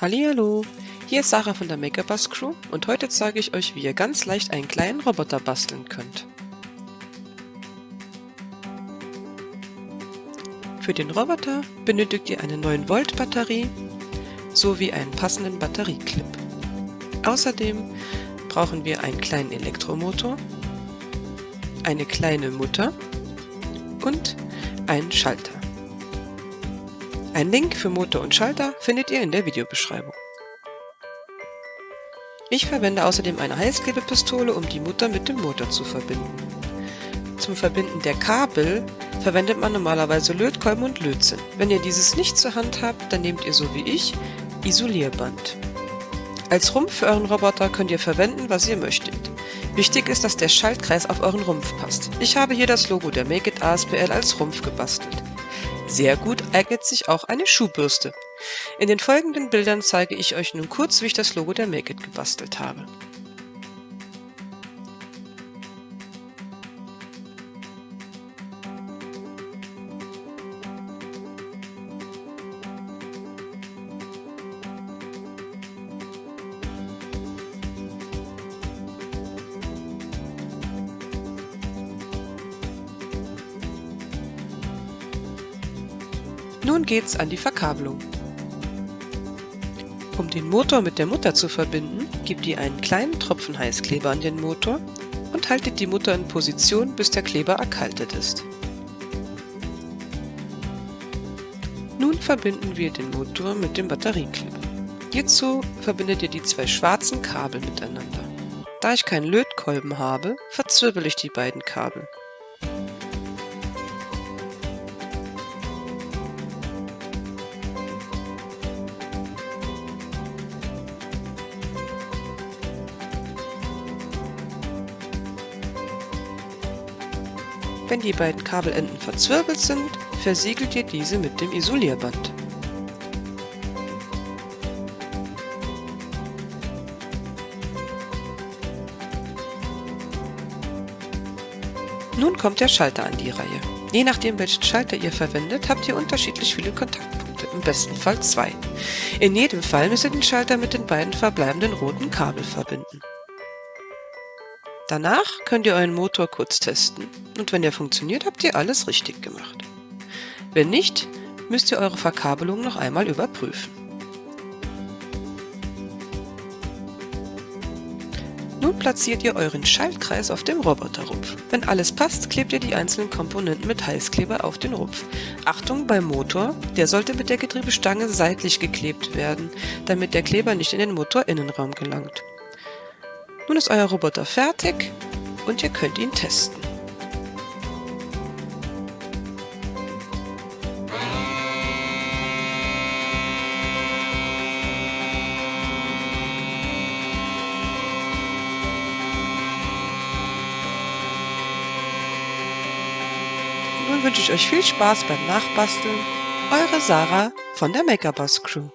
Hallihallo, hier ist Sarah von der Makerbus Crew und heute zeige ich euch, wie ihr ganz leicht einen kleinen Roboter basteln könnt. Für den Roboter benötigt ihr eine 9 Volt Batterie sowie einen passenden Batterieclip. Außerdem brauchen wir einen kleinen Elektromotor, eine kleine Mutter und einen Schalter. Ein Link für Motor und Schalter findet ihr in der Videobeschreibung. Ich verwende außerdem eine Heißklebepistole, um die Mutter mit dem Motor zu verbinden. Zum Verbinden der Kabel verwendet man normalerweise Lötkolben und Lötzinn. Wenn ihr dieses nicht zur Hand habt, dann nehmt ihr so wie ich Isolierband. Als Rumpf für euren Roboter könnt ihr verwenden, was ihr möchtet. Wichtig ist, dass der Schaltkreis auf euren Rumpf passt. Ich habe hier das Logo der Make It ASPL als Rumpf gebastelt. Sehr gut eignet sich auch eine Schuhbürste. In den folgenden Bildern zeige ich euch nun kurz, wie ich das Logo der Make It gebastelt habe. Nun geht's an die Verkabelung. Um den Motor mit der Mutter zu verbinden, gebt ihr einen kleinen Tropfen Heißkleber an den Motor und haltet die Mutter in Position, bis der Kleber erkaltet ist. Nun verbinden wir den Motor mit dem Batterieclip. Hierzu verbindet ihr die zwei schwarzen Kabel miteinander. Da ich keinen Lötkolben habe, verzwirbel ich die beiden Kabel. Wenn die beiden Kabelenden verzwirbelt sind, versiegelt ihr diese mit dem Isolierband. Nun kommt der Schalter an die Reihe. Je nachdem welchen Schalter ihr verwendet, habt ihr unterschiedlich viele Kontaktpunkte, im besten Fall zwei. In jedem Fall müsst ihr den Schalter mit den beiden verbleibenden roten Kabel verbinden. Danach könnt ihr euren Motor kurz testen und wenn er funktioniert, habt ihr alles richtig gemacht. Wenn nicht, müsst ihr eure Verkabelung noch einmal überprüfen. Nun platziert ihr euren Schaltkreis auf dem Roboterrumpf. Wenn alles passt, klebt ihr die einzelnen Komponenten mit Heißkleber auf den Rumpf. Achtung beim Motor, der sollte mit der Getriebestange seitlich geklebt werden, damit der Kleber nicht in den Motorinnenraum gelangt. Nun ist euer Roboter fertig und ihr könnt ihn testen. Nun wünsche ich euch viel Spaß beim Nachbasteln. Eure Sarah von der Makerbus Crew.